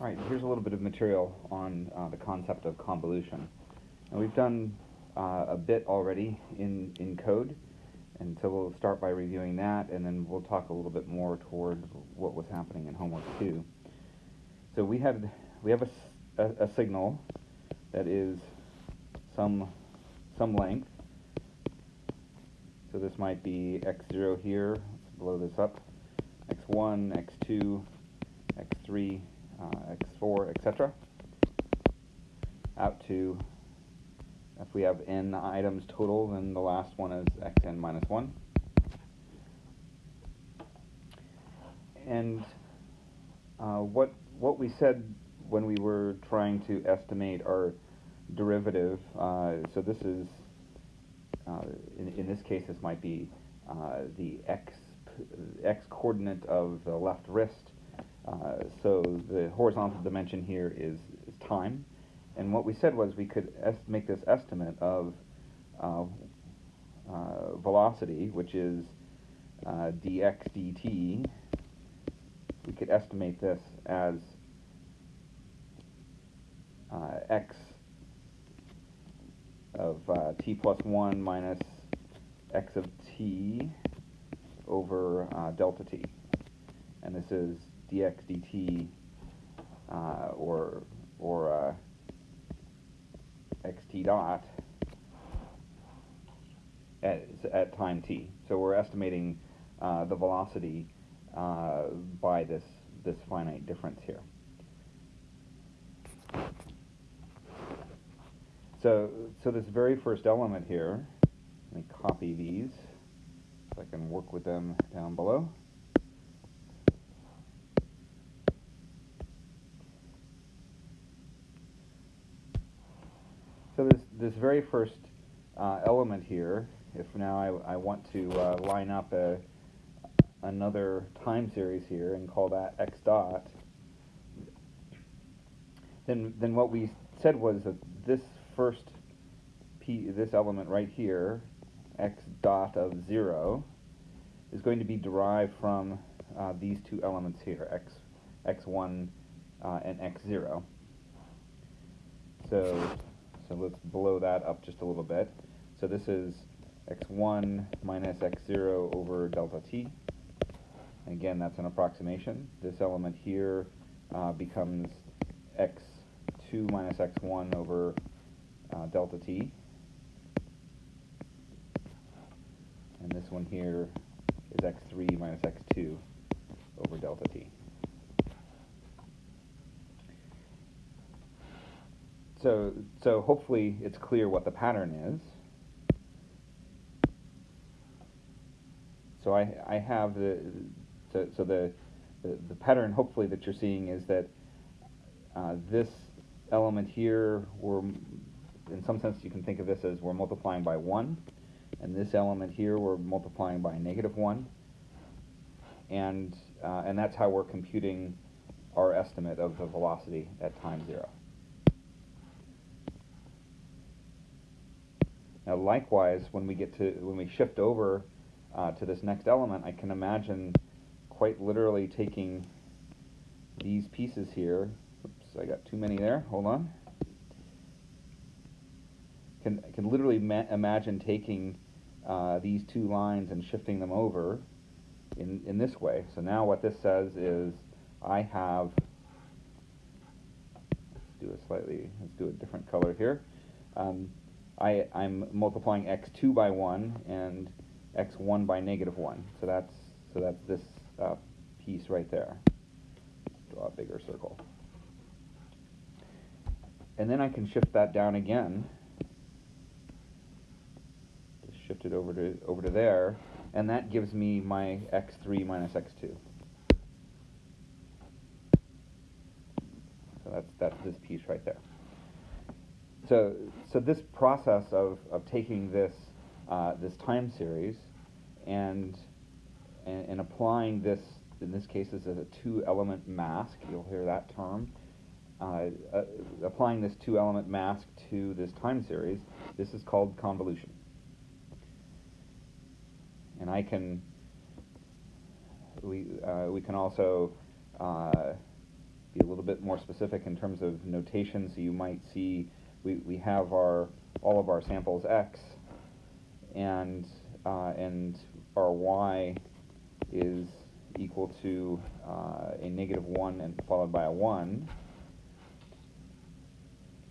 All right, here's a little bit of material on uh, the concept of convolution. And we've done uh, a bit already in, in code, and so we'll start by reviewing that, and then we'll talk a little bit more toward what was happening in homework two. So we had we have a, a, a signal that is some some length. So this might be x0 here. Let's blow this up. x1, x2, x3, uh, x4, etc. Out to, if we have n items total, then the last one is xn minus 1. And uh, what, what we said when we were trying to estimate our derivative, uh, so this is, uh, in, in this case, this might be uh, the x, x coordinate of the left wrist so the horizontal dimension here is, is, time. And what we said was we could make this estimate of uh, uh, velocity, which is uh, dx dt. We could estimate this as uh, x of t plus 1 minus x of t over delta t. And this is dx dt uh, or or uh, xt dot at, at time t. So we're estimating uh, the velocity uh, by this this finite difference here. So so this very first element here, let me copy these so I can work with them down below. So this, very first uh, element here, if now I, I want to uh, line up a, another time series here and call that x dot, then, then what we said was that this first p, this element right here, x dot of 0, is going to be derived from uh, these two elements here, x, x1 uh, and x0. So so let's blow that up just a little bit. So this is x1 minus x0 over delta t. Again, that's an approximation. This element here uh, becomes x2 minus x1 over uh, delta t. And this one here is x3 minus x2 over delta t. so so hopefully it's clear what the pattern is. So I, I have the, so, so the, the, the, pattern hopefully that you're seeing is that uh, this element here, we're, in some sense you can think of this as we're multiplying by 1, and this element here we're multiplying by negative 1, and, uh, and that's how we're computing our estimate of the velocity at time 0. Now likewise, when we get to, when we shift over uh, to this next element, I can imagine quite literally taking these pieces here. Oops, I got too many there. Hold on. Can, I can literally imagine taking uh, these two lines and shifting them over in, in this way. So now what this says is I have, do a slightly, let's do a different color here. Um, I, I'm multiplying x2 by 1 and x1 by negative 1. So that's, so that's this uh, piece right there. Draw a bigger circle. And then I can shift that down again. Just shift it over to, over to there. And that gives me my x3 minus x2. So that's, that's this piece right there so, so this process of, of taking this, uh, this time series and, and, and, applying this, in this case, this is a two-element mask, you'll hear that term, uh, uh, applying this two-element mask to this time series, this is called convolution. And I can, we, uh, we can also uh, be a little bit bit more specific in terms of notation. So you might see we, we have our all of our samples x, and uh, and our y is equal to uh, a negative 1 and followed by a 1.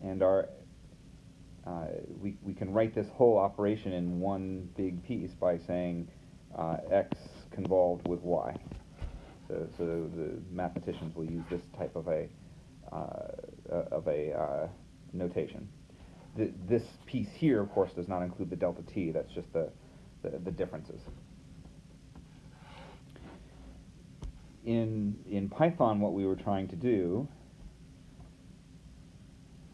And our uh, we, we can write this whole operation in one big piece by saying uh, x convolved with y. So, so the mathematicians will use this type of a uh, of a uh, notation. Th this piece here, of course, does not include the delta t. That's just the, the, the differences. In in Python, what we were trying to do.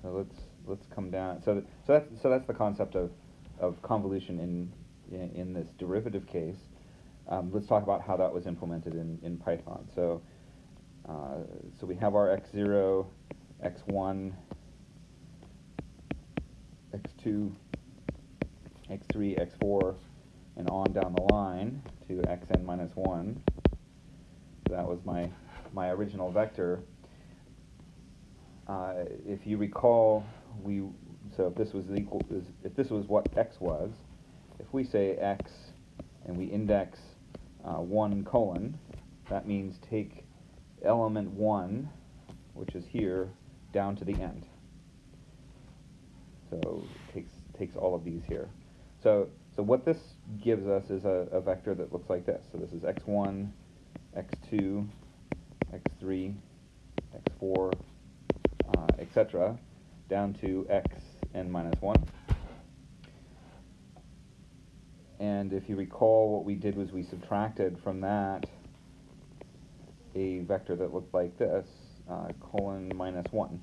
So let's let's come down. So so that's so that's the concept of of convolution in in, in this derivative case. Um, let's talk about how that was implemented in, in Python. So, uh, so we have our x0, x1, x2, x3, x4, and on down the line to xn minus 1. So that was my, my original vector. Uh, if you recall, we so if this was equal, if this was what x was, if we say x and we index uh, 1 colon, that means take element 1, which is here, down to the end. So it takes, takes all of these here. So, so what this gives us is a, a vector that looks like this. So this is x1, x2, x3, x4, uh, etc., down to x n minus 1. And if you recall, what we did was we subtracted from that a vector that looked like this, uh, colon minus 1.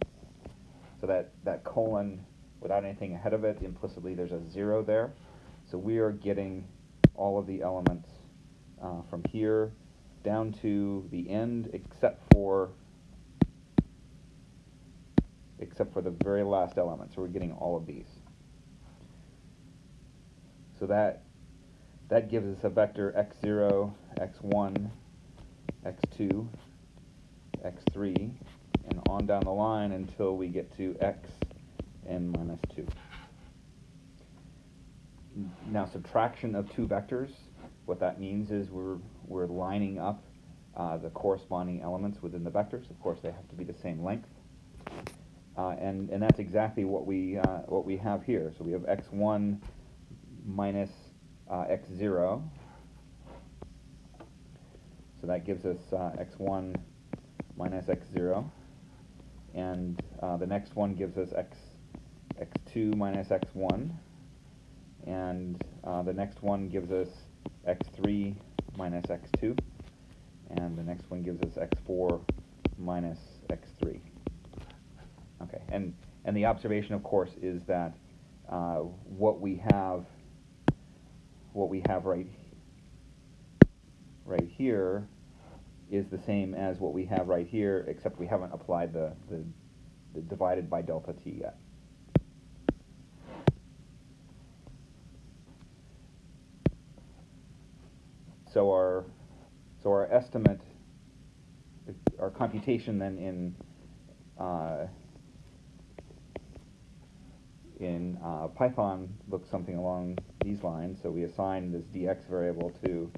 So that, that colon, without anything ahead of it, implicitly there's a 0 there. So we are getting all of the elements uh, from here down to the end, except for except for the very last element. So we're getting all of these. So that that gives us a vector x0, x1, x2, x3, and on down the line until we get to x n minus 2. Now subtraction of two vectors, what that means is we're, we're lining up uh, the corresponding elements within the vectors. Of course, they have to be the same length. Uh, and, and that's exactly what we, uh, what we have here. So we have x1 minus uh, x0. So that gives us uh, x1 minus x0. And uh, the next one gives us x, x2 minus x1. And uh, the next one gives us x3 minus x2. And the next one gives us x4 minus x3. Okay, and, and the observation, of course, is that uh, what we have what we have right right here is the same as what we have right here, except we haven't applied the, the, the divided by delta t yet. So our so our estimate, our computation then in uh, in uh, Python looks something along these lines. So we assign this dx variable to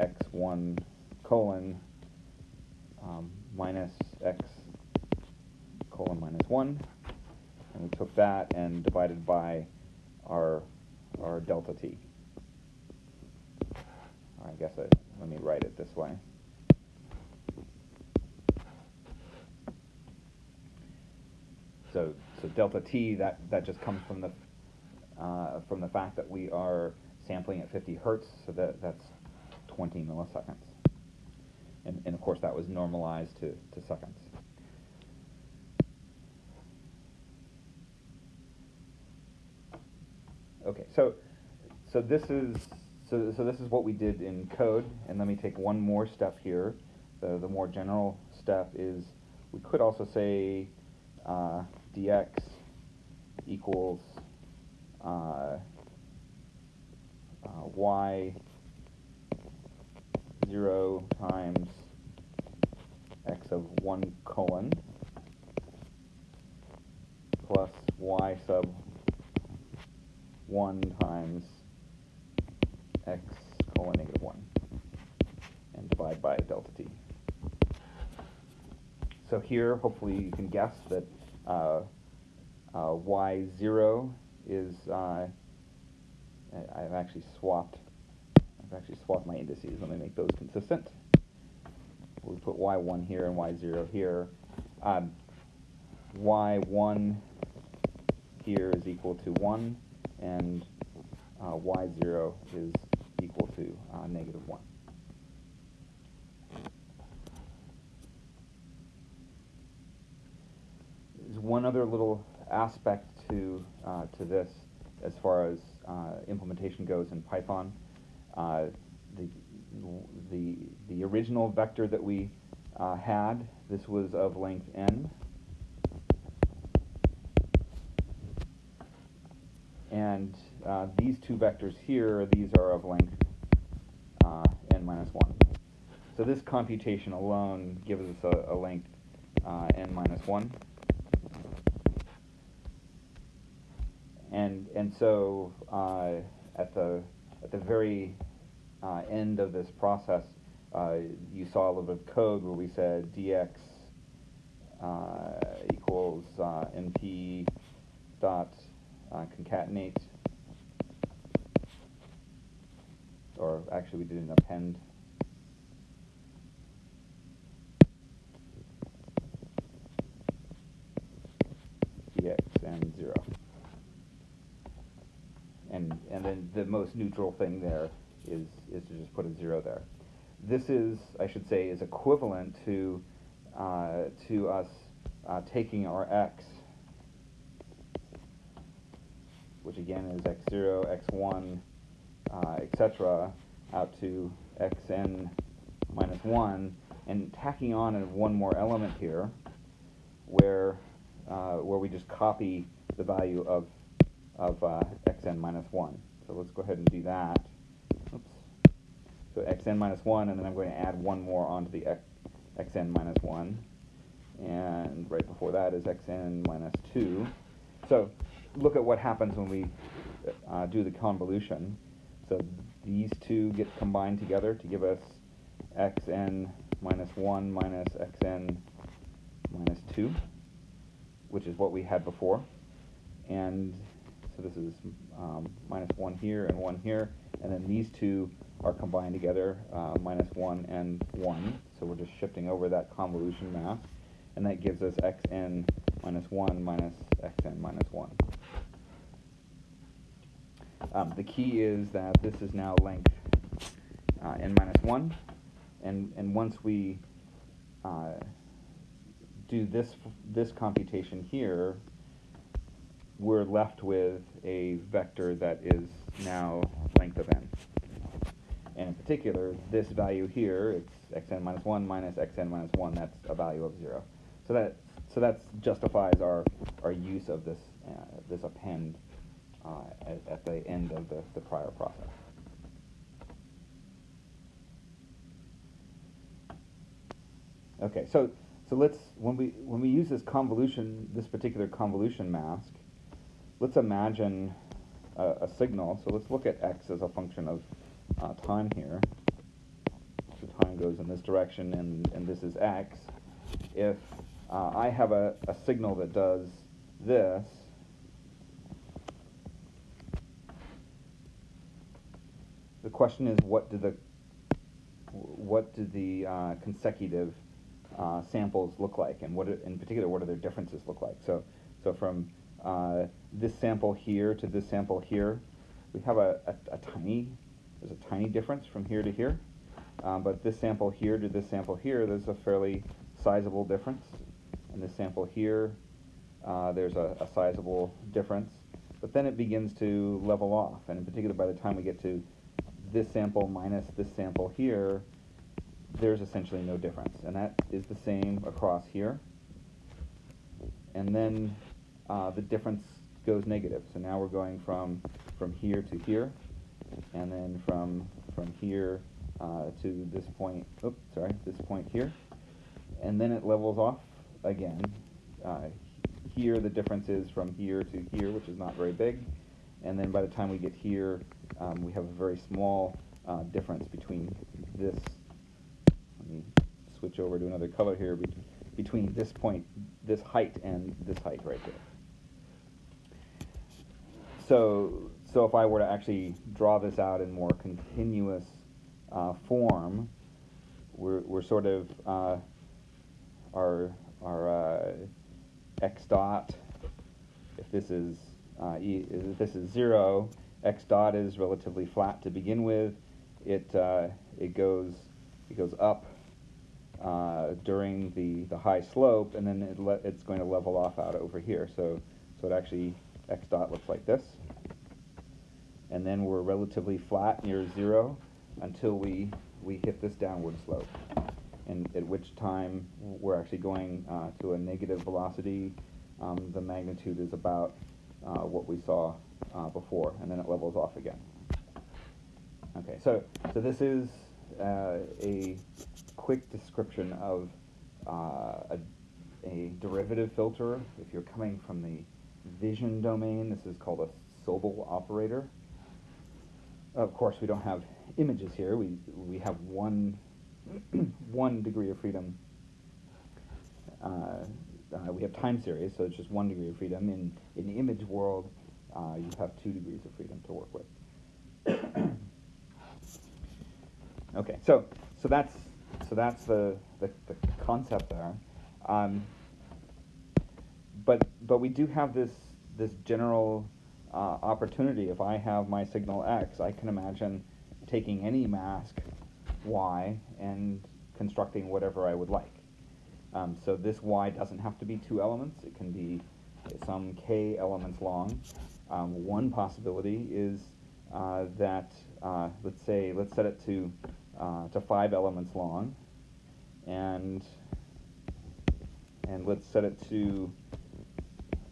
x1 colon um, minus x colon minus 1. And we took that and divided by our, our delta t. I guess I, let me write it this way. So, so delta t, that, that just comes from the, uh, from the fact that we are sampling at 50 hertz, so that, that's 20 milliseconds. And, and of course that was normalized to, to seconds. Okay, so, so this is so, so this is what we did in code, and let me take one more step here. The, the more general step is we could also say uh, dx equals uh, uh, y 0 times x of 1 colon plus y sub 1 times x colon negative 1 and divide by delta t. So here, hopefully you can guess that uh, uh, y0 is, uh, I've actually swapped, I've actually swapped my indices. Let me make those consistent. We put y1 here and y0 here. Um, y1 here is equal to 1, and uh, y0 is equal to uh, negative 1. There's one other little aspect to, uh, to this as far as uh, implementation goes in Python. Uh, the, the, the original vector that we uh, had, this was of length n. And uh, these two vectors here, these are of length uh, n minus 1. So this computation alone gives us a, a length uh, n minus 1. And, and so uh, at, the, at the very uh, end of this process, uh, you saw a little bit of code where we said dx equals np dot concatenate, or actually we did an append. dx and 0. And, and then the most neutral thing there is, is to just put a 0 there. This is, I should say, is equivalent to, uh, to us uh, taking our x which again is x0, x1, uh, etc., out to xn minus 1, and tacking on one more element here, where uh, where we just copy the value of of uh, xn minus 1. So let's go ahead and do that. Oops. So xn minus 1, and then I'm going to add one more onto the x, xn minus 1. And right before that is xn minus 2. So look at what happens when we uh, do the convolution. So these two get combined together to give us xn minus 1 minus xn minus 2, which is what we had before. And so this is um, minus 1 here and 1 here. And then these two are combined together, uh, minus 1 and 1. So we're just shifting over that convolution mask. And that gives us xn minus 1 minus xn minus 1. Um, the key is that this is now length uh, n minus 1. And, and once we uh, do this, this computation here, we're left with a vector that is now length of n. And in particular, this value here, it's xn minus 1 minus xn minus 1, that's a value of 0. So that so that justifies our, our use of this, uh, this append at, at, the end of the, the prior process. Okay, so so let's when we when we use this convolution, this particular convolution mask, let's imagine a, a signal. So let's look at x as a function of uh, time here. So time goes in this direction, and and this is x. If uh, I have a, a signal that does this, the question is what do the what do the uh, consecutive uh, samples look like, and what in particular what do their differences look like? So, so from uh, this sample here to this sample here, we have a, a, a, tiny there's a tiny difference from here to here, um, but this sample here to this sample here, there's a fairly sizable difference. and this sample here, uh, there's a, a sizable difference, but then it begins to level off, and in particular by the time we get to this sample minus this sample here, there's essentially no difference. And that is the same across here. And then uh, the difference goes negative. So now we're going from, from here to here, and then from, from here uh, to this point, oops, sorry, this point here. and then it levels off again. Uh, here the difference is from here to here, which is not very big, and then by the time we get here, um, we have a very small uh, difference between this. Let me switch over to another color here. Be between this point, this height, and this height right here. So, so if I were to actually draw this out in more continuous uh, form, we're, we're sort of uh, our our uh, x dot. If this is uh, e, if this is zero, x dot is relatively flat to begin with. It uh, it goes it goes up uh, during the the high slope, and then it it's going to level off out over here. So so it actually x dot looks like this, and then we're relatively flat near zero until we we hit this downward slope, and at which time we're actually going uh, to a negative velocity. Um, the magnitude is about what we saw uh, before, and then it levels off again. Okay, so so this is uh, a quick description of uh, a, a derivative filter. If you're coming from the vision domain, this is called a Sobel operator. Of course, we don't have images here. We we have one one degree of freedom. Uh, uh, we have time series, so it's just one degree of freedom. In in the image world, uh, you have two degrees of freedom to work with. okay, so so that's so that's the the, the concept there. Um, but but we do have this this general uh, opportunity. If I have my signal x, I can imagine taking any mask y and constructing whatever I would like. Um, so this y doesn't have to be two elements. It can be some k elements long. Um, one possibility is uh, that, uh, let's say, let's set it to, uh, to five elements long, and, and let's set it to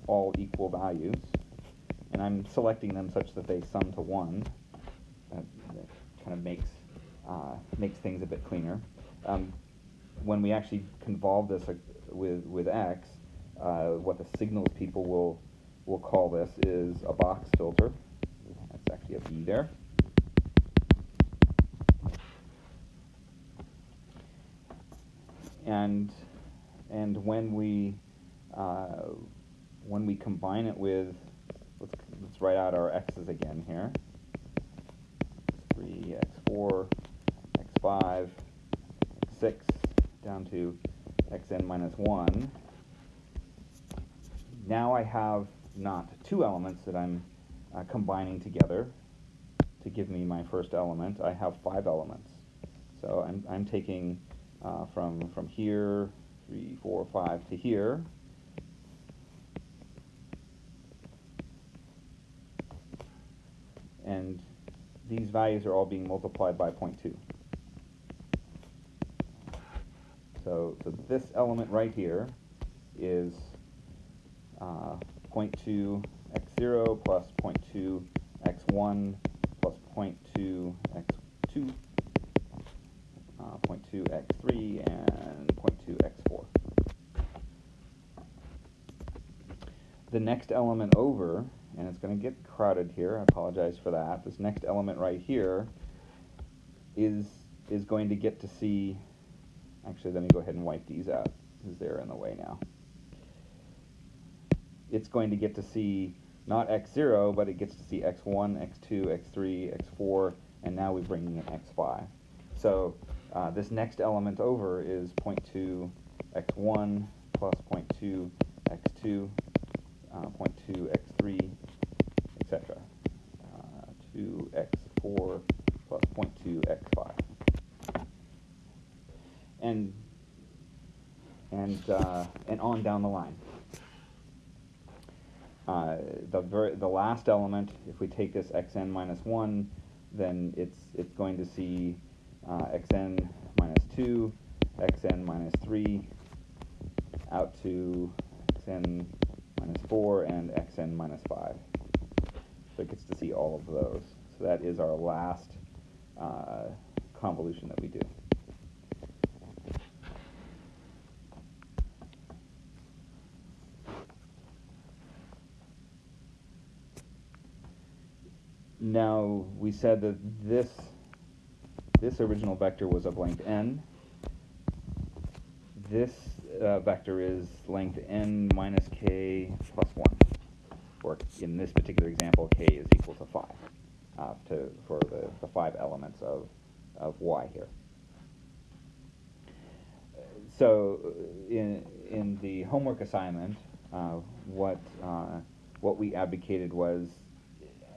all equal values. And I'm selecting them such that they sum to one. That, that kind of makes, uh, makes things a bit cleaner. Um, when we actually convolve this with, with X, uh, what the signals people will, will call this is a box filter. That's actually a B there. And, and when we, uh, when we combine it with, let's, let's write out our x's again here. x3, x4, x5, x6, down to xn minus 1. Now I have not two elements that I'm uh, combining together to give me my first element. I have five elements. So I'm, I'm taking uh, from, from here, three, four, five to here. And these values are all being multiplied by 0.2. So, so this element right here is uh, 0.2 x0 plus 0.2 x1 plus 0.2 x2, uh, 0.2 x3, and 0.2 x4. The next element over, and it's going to get crowded here, I apologize for that, this next element right here is, is going to get to see Actually, let me go ahead and wipe these out because they're in the way now. It's going to get to see not x0, but it gets to see x1, x2, x3, x4, and now we're bringing in x5. So uh, this next element over is 0.2 x1 plus 0.2 x2, uh, 0.2 x3, etc. Uh, 2 x4 plus 0.2 x5 and and uh, and on down the line. Uh, the the last element, if we take this xn minus one, then it's it's going to see uh, xn minus two, xn minus three, out to xn minus four and xn minus five. So it gets to see all of those. So that is our last uh, convolution that we do. Now we said that this this original vector was of length n. This uh, vector is length n minus k plus 1, or in this particular example, k is equal to 5 uh, to, for the, the five elements of, of y here. So in, in the homework assignment, uh, what, uh, what we advocated was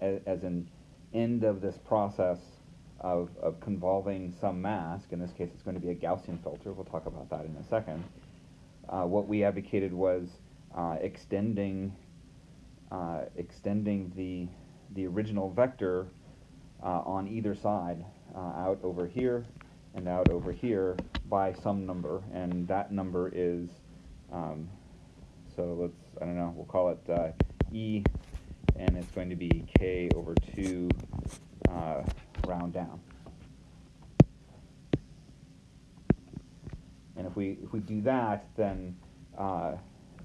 as, as an end of this process of, of convolving some mask, in this case it's going to be a Gaussian filter, we'll talk about that in a second, uh, what we advocated was uh, extending, uh, extending the, the original vector uh, on either side, uh, out over here and out over here by some number, and that number is, um, so let's, I don't know, we'll call it uh, E, and it's going to be K over 2 uh, round down. And if we if we do that, then uh,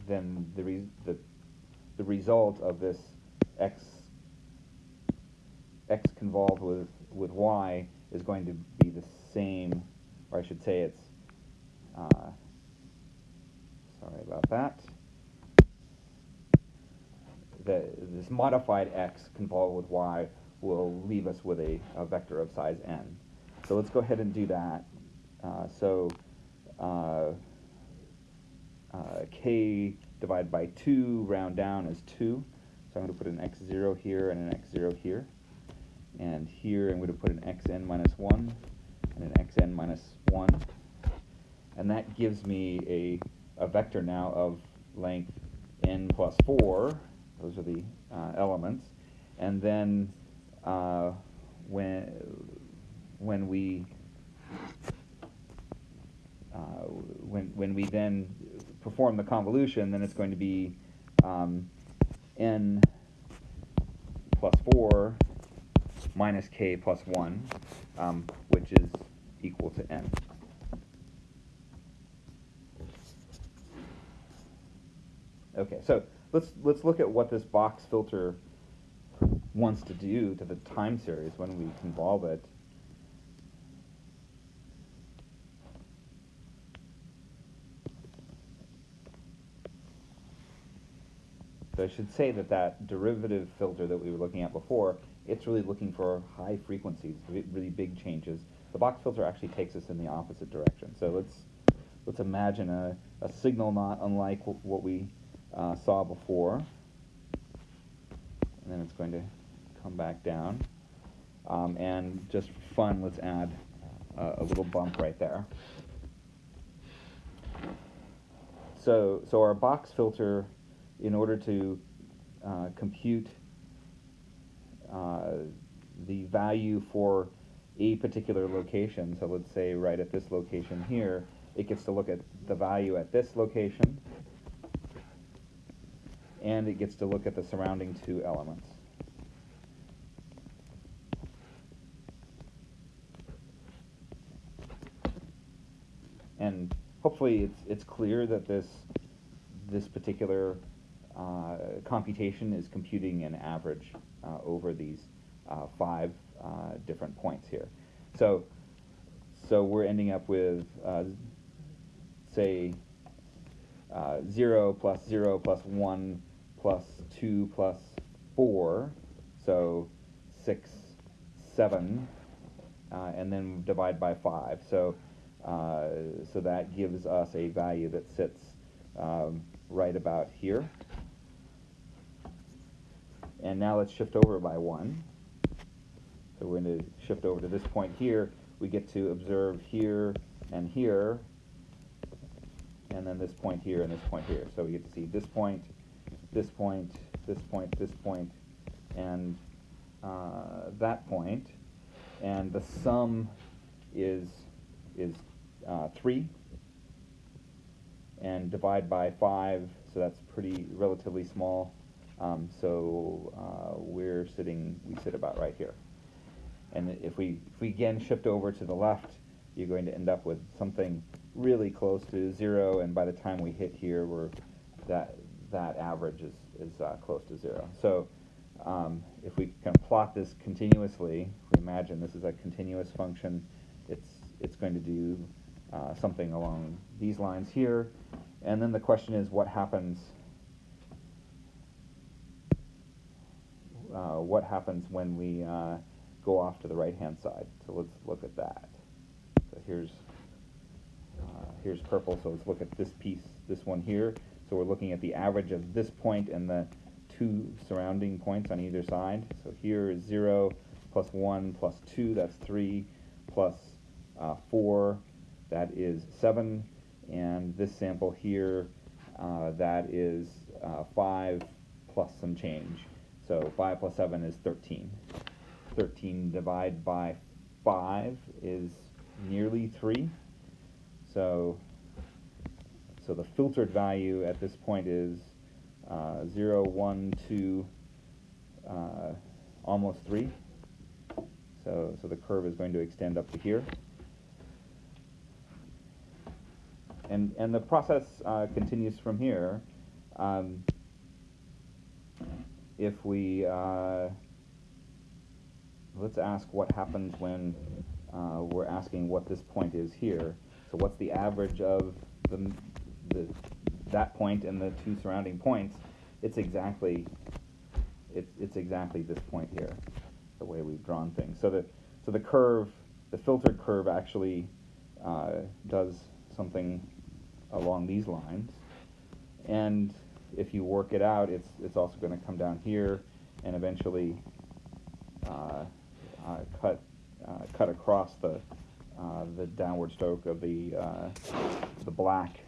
then the, re the the result of this x x convolved with with y is going to be the same, or I should say it's. Uh, sorry about that. This modified x convolved with y will leave us with a, a vector of size n. So let's go ahead and do that. Uh, so uh, uh, k divided by 2 round down is 2. So I'm going to put an x0 here and an x0 here. And here I'm going to put an xn minus 1 and an xn minus 1. And that gives me a, a vector now of length n plus 4. Those are the uh, elements. And then uh, when when we uh, when when we then perform the convolution, then it's going to be um, n plus 4 minus k plus 1, um, which is equal to n. Okay, so let's let's look at what this box filter wants to do to the time series when we convolve it. So I should say that that derivative filter that we were looking at before, it's really looking for high frequencies, really big changes. The box filter actually takes us in the opposite direction. So let's let's imagine a, a signal not unlike what we uh, saw before. And then it's going to come back down. Um, and just for fun, let's add uh, a little bump right there. So, so our box filter, in order to uh, compute uh, the value for a particular location, so let's say right at this location here, it gets to look at the value at this location, and it gets to look at the surrounding two elements. and hopefully it's it's clear that this this particular uh, computation is computing an average uh, over these uh, five uh, different points here. So so we're ending up with uh, say uh, 0 plus 0 plus 1 plus 2 plus 4, so 6, 7, and then divide by 5. So uh, so that gives us a value that sits um, right about here. And now let's shift over by 1. So we're going to shift over to this point here. We get to observe here and here, and then this point here and this point here. So we get to see this point, this point, this point, this point, and uh, that point. And the sum is is uh, 3 and divide by 5, so that's pretty relatively small. Um, so uh, we're sitting, we sit about right here. And if we, if we again shift over to the left, you're going to end up with something really close to zero, and by the time we hit here, we're, that, that average is, is uh, close to zero. So um, if we can plot this continuously, we imagine this is a continuous function, it's, it's going to do uh, something along these lines here. And then the question is what happens uh, what happens when we uh, go off to the right hand side. So let's look at that. So here's uh, here's purple, so let's look at this piece, this one here. So we're looking at the average of this point and the two surrounding points on either side. So here is 0 plus 1 plus 2, that's 3, plus, uh, 4, that is 7, and this sample here, uh, that is uh, 5 plus some change. So 5 plus 7 is 13. 13 divided by 5 is nearly 3. So, so the filtered value at this point is uh, 0, 1, 2, uh, almost 3. So, so the curve is going to extend up to here. And, and the process uh, continues from here. Um, if we, uh, let's ask what happens when uh, we're asking what this point is here. So what's the average of the, the that point and the two surrounding points? It's exactly it's it's exactly this point here, the way we've drawn things. So the so the curve, the filtered curve actually uh, does something along these lines, and if you work it out, it's it's also going to come down here and eventually uh, uh, cut uh, cut across the uh, the downward stroke of the uh, the black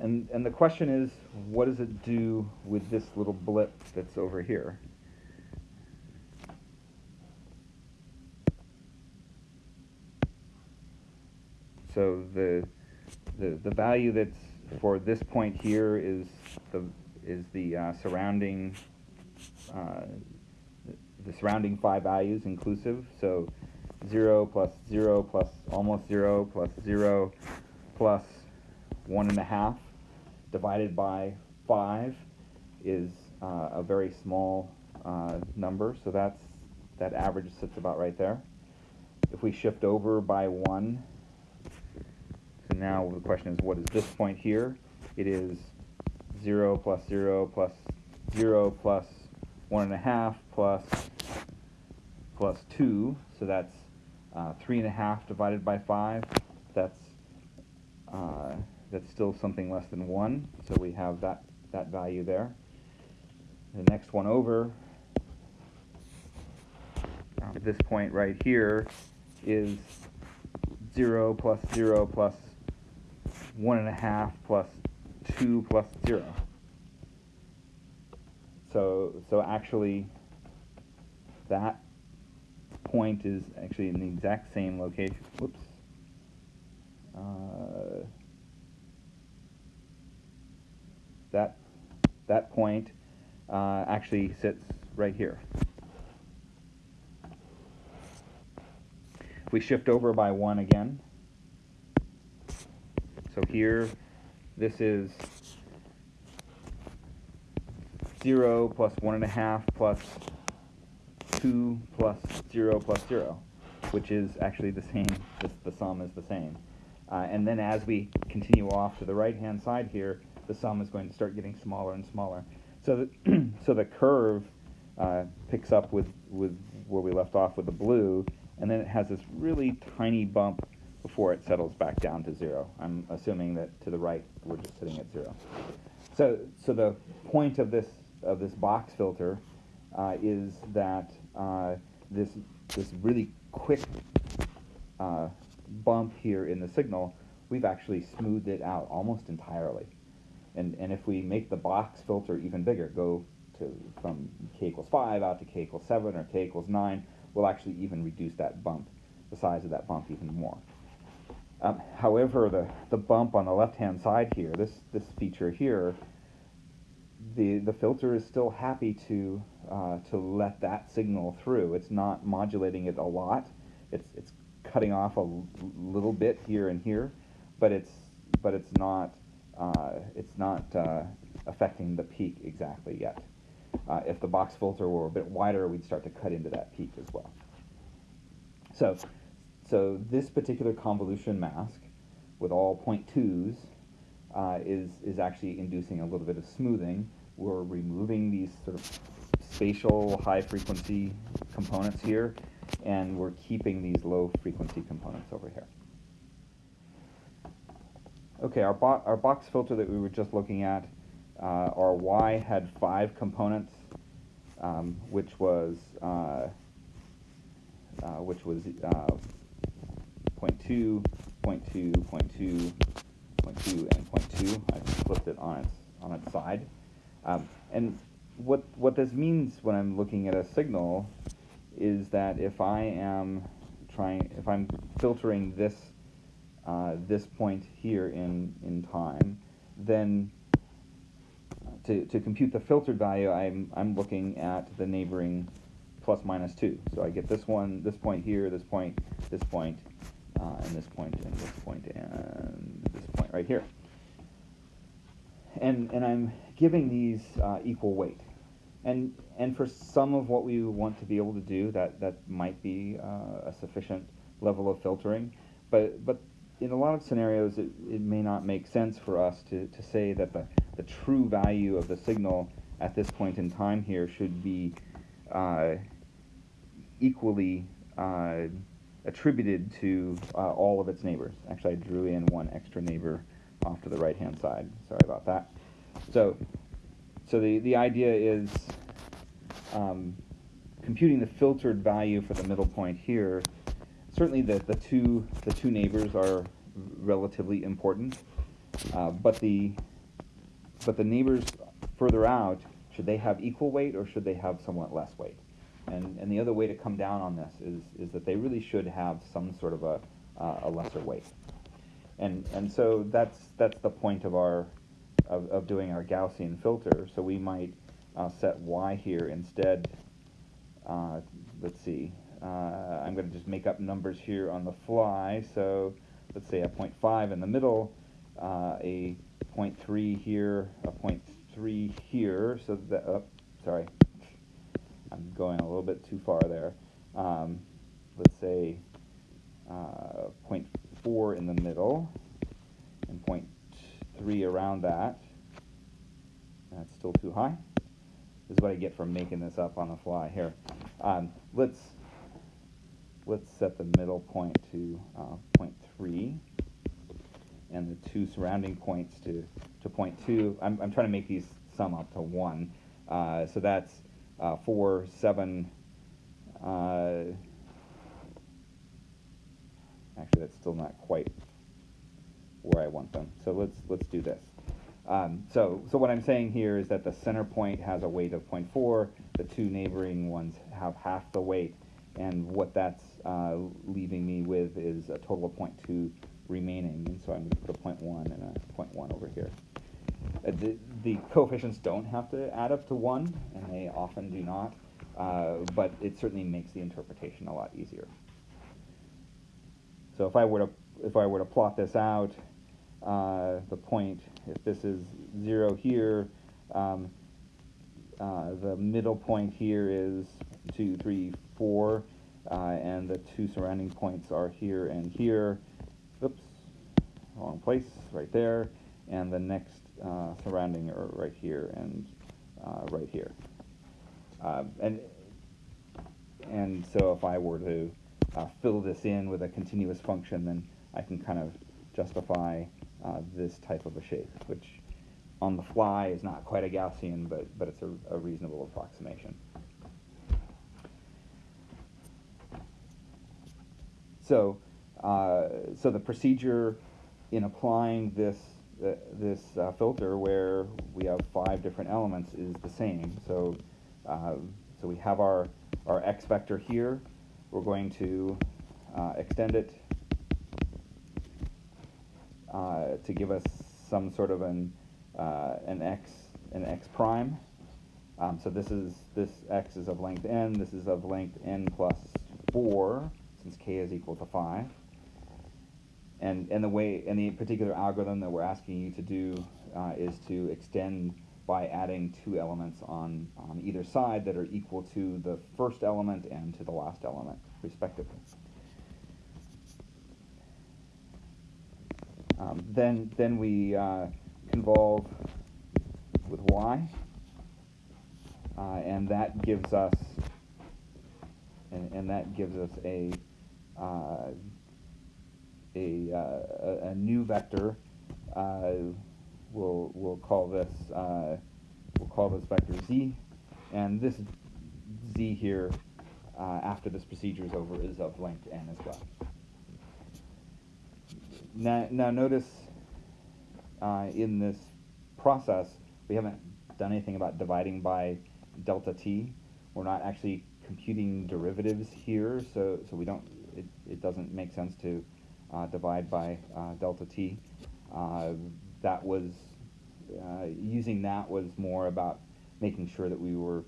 And and the question is, what does it do with this little blip that's over here? So the the the value that's for this point here is the is the uh, surrounding uh, the surrounding five values inclusive. So 0 plus 0 plus almost 0 plus 0 plus 1.5 divided by 5 is uh, a very small uh, number. So that's that average sits about right there. If we shift over by 1, so now the question is what is this point here? It is 0 plus 0 plus 0 plus 1.5 plus plus 2, so that's uh, 3.5 divided by 5. That's, uh, that's still something less than 1, so we have that, that value there. The next one over, uh, this point right here, is 0 plus 0 plus 1.5 plus 2 plus 0. So, so actually, that point is actually in the exact same location. Whoops. Uh, that that point uh, actually sits right here. If we shift over by one again, so here, this is 0 plus 1.5 plus 2 plus 0 plus 0, which is actually the same, the, the sum is the same. Uh, and then as we continue off to the right-hand side here, the sum is going to start getting smaller and smaller. So the, so the curve uh, picks up with, with where we left off with the blue, and then it has this really tiny bump before it settles back down to zero. I'm assuming that to the right we're just sitting at zero. So, so the point of this of this box filter uh, is that uh, this this really quick uh, bump here in the signal, we've actually smoothed it out almost entirely. And and if we make the box filter even bigger, go to from k equals five out to k equals seven or k equals nine, we'll actually even reduce that bump, the size of that bump even more. Um, however, the, the bump on the left-hand side here, this, this feature here, the, the filter is still happy to, uh, to let that signal through. It's not modulating it a lot. It's, it's cutting off a little bit here and here, but it's, but it's not, uh, it's not uh, affecting the peak exactly yet. Uh, if the box filter were a bit wider, we'd start to cut into that peak as well. So, so this particular convolution mask with all point twos uh, is, is actually inducing a little bit of smoothing. We're removing these sort of spatial high frequency components here, and we're keeping these low frequency components over here. Okay, our, bo our box filter that we were just looking at, uh, our Y had five components, um, which was uh, uh, which was uh, 0.2, 0.2, 0.2, 0.2, and 0.2. I flipped it on its on its side. Um, and what what this means when I'm looking at a signal is that if I am trying, if I'm filtering this uh, this point here in in time, then to, to compute the filtered value, I'm I'm looking at the neighboring plus minus 2. So I get this one, this point here, this point, this point, uh, and this point, and this point, and this point right here. And, and I'm giving these uh, equal weight. And, and for some of what we want to be able to do, that, that might be uh, a sufficient level of filtering. But, but in a lot of scenarios, it, it may not make sense for us to, to say that the, the true value of the signal at this point in time here should be uh, equally uh, attributed to uh, all of its neighbors. Actually, I drew in one extra neighbor off to the right-hand side. Sorry about that. So, so the, the idea is um, computing the filtered value for the middle point here. Certainly, the, the two the two neighbors are relatively important, uh, but the but the neighbors further out should they have equal weight or should they have somewhat less weight? And, and the other way to come down on this is, is that they really should have some sort of a, uh, a lesser weight. And, and so that's, that's the point of, our, of, of doing our Gaussian filter. So we might uh, set y here instead. Uh, let's see. Uh, I'm going to just make up numbers here on the fly. So let's say a 0.5 in the middle, uh, a 0.3 here, a 0.3 here. So that, oh, sorry, I'm going a little bit too far there. Um, let's say uh, 0.4 in the middle and 0.3 around that. That's still too high. This is what I get from making this up on the fly here. Um, let's let's set the middle point to uh, 0.3 and the two surrounding points to, to 0.2. I'm, I'm trying to make these sum up to 1. Uh, so that's uh, 4, 7, uh, actually that's still not quite where I want them. So let's, let's do this. Um, so, so what I'm saying here is that the center point has a weight of 0.4, the two neighboring ones have half the weight, and what that's uh, leaving me with is a total of 0.2 remaining, and so I'm going to put a 0.1 and a 0.1 over here. Uh, the, the, coefficients don't have to add up to 1, and they often do not, uh, but it certainly makes the interpretation a lot easier. So if I were to, if I were to plot this out, uh, the point, if this is 0 here, um, uh, the middle point here is 2, 3, 4, uh, and the two surrounding points are here and here. Oops, wrong place, right there. And the next uh, surrounding are right here and uh, right here. Uh, and, and so if I were to fill this in with a continuous function, then I can kind of justify uh, this type of a shape, which on the fly is not quite a Gaussian, but, but it's a, a reasonable approximation. So, uh, so the procedure in applying this this uh, filter where we have five different elements is the same. So, uh, so we have our, our x vector here. We're going to uh, extend it uh, to give us some sort of an, uh, an x an x prime. Um, so this is this x is of length n. This is of length n plus 4, since k is equal to 5 and and the way and the particular algorithm that we're asking you to do uh, is to extend by adding two elements on, on either side that are equal to the first element and to the last element, respectively. Um, then, then we uh, convolve with y, uh, and that gives us, and, and that gives us a, uh, a, uh, a, new vector. Uh, we'll we'll call this uh, we'll call this vector z, and this z here after this procedure is over is of length n as well. Now, now notice in this process we haven't done anything about dividing by delta t. We're not actually computing derivatives here, so, so we don't, it, it doesn't make sense to uh, divide by uh, delta t. Uh, that was, uh, using that was more about making sure that we were,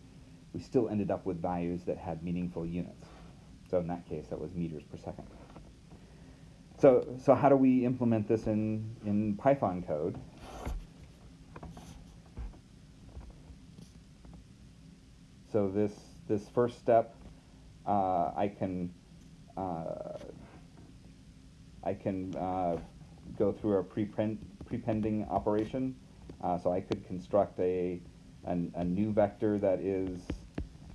we still ended up with values that had meaningful units. So in that case, that was meters per second. So, so how do we implement this in, in Python code? So this this first step, uh, I can uh, I can uh, go through a prepend prepending operation. Uh, so I could construct a, a, a new vector that is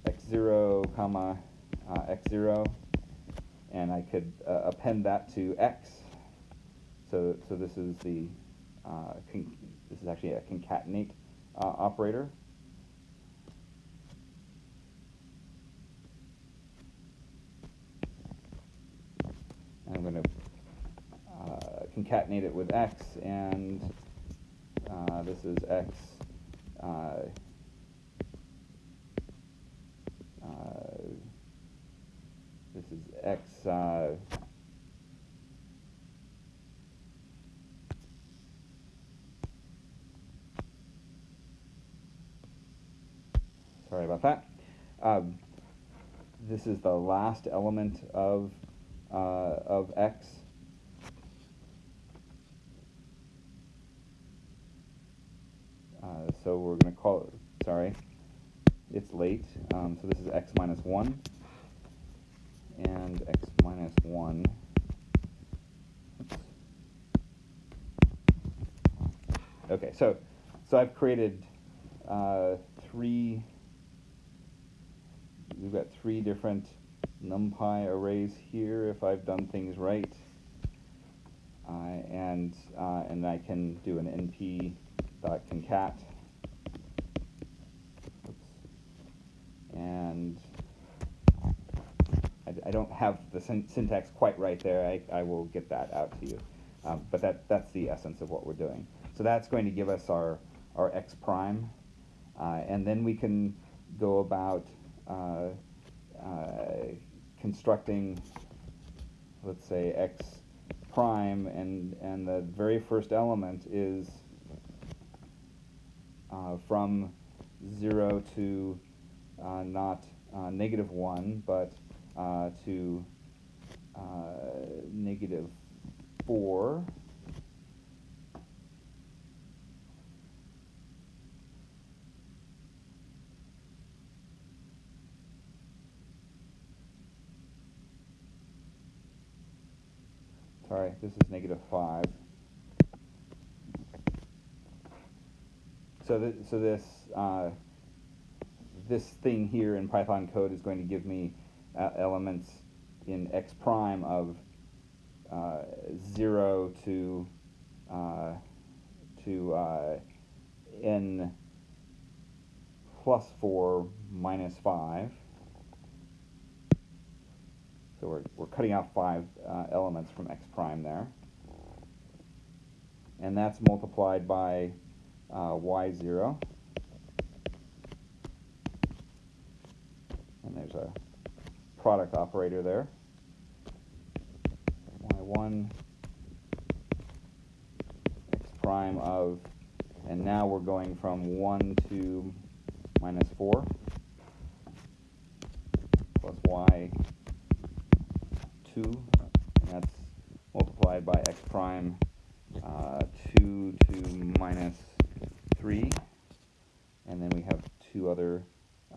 x0 comma uh, x0, and I could uh, append that to x. So so this is the this is actually a concatenate operator. I'm going to uh, concatenate it with x, and uh, this is x. Uh, uh this is x. Uh, sorry about that. Um, this is the last element of uh, of x. Uh, so we're going to call it, sorry, it's late. Um, so this is x minus 1 and x minus 1. Okay, so so I've created uh, three. We've got three different numpy arrays here if I've done things right. Uh, and, uh, and I can do an np.concat. Oops. And I, I, don't have the syn syntax quite right there. I, I will get that out to you. Um, but that, that's the essence of what we're doing. So that's going to give us our, our x prime. Uh, and then we can go about uh, uh, constructing, let's say, x prime, and, and the very first element is uh, from 0 to uh, not uh, negative 1, but uh, to uh, negative 4. sorry, this is negative 5. So, th so this, uh, this thing here in Python code is going to give me uh, elements in x prime of uh, 0 to, uh, to uh, n plus 4 minus 5. So we're, we're cutting out five uh, elements from x prime there. And that's multiplied by uh, y0. And there's a product operator there. y1 x prime of, and now we're going from 1 to minus 4 plus y 2, and that's multiplied by x prime uh, 2 to minus 3. and then we have two other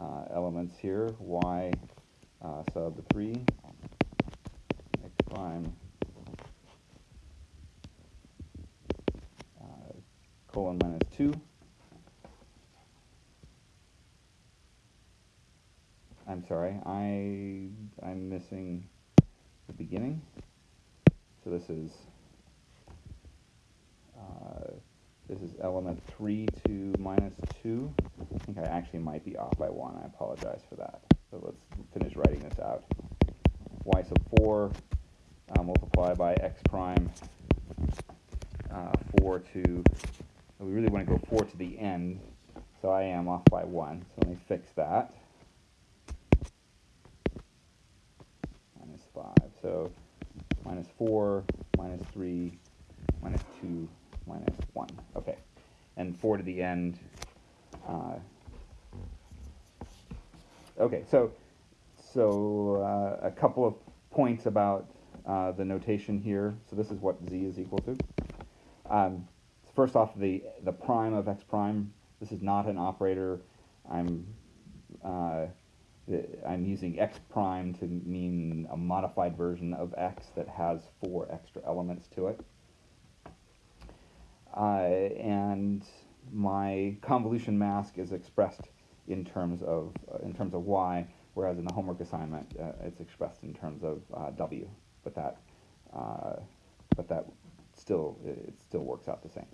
uh, elements here, y uh, sub 3, x prime, uh, colon minus 2, I'm sorry, I, I'm missing the beginning. So this is, uh, this is element 3 to minus 2. I think I actually might be off by 1. I apologize for that. So let's finish writing this out. y sub 4 uh, multiplied by x prime uh, 4 to, we really want to go 4 to the end, so I am off by 1. So let me fix that. Minus 5. So minus 4, minus 3, minus 2, minus 1. Okay. And 4 to the end. Uh, okay, so, so uh, a couple of points about uh, the notation here. So this is what z is equal to. Um, first off, the, the prime of x prime, this is not an operator. I'm uh, I'm using x prime to mean a modified version of x that has four extra elements to it. Uh, and my convolution mask is expressed in terms of uh, in terms of y, whereas in the homework assignment uh, it's expressed in terms of uh, w. But that uh, but that still it still works out the same.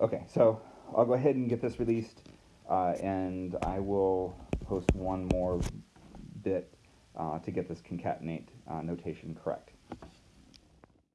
Okay, so I'll go ahead and get this released. Uh, and I will post one more bit uh, to get this concatenate notation correct.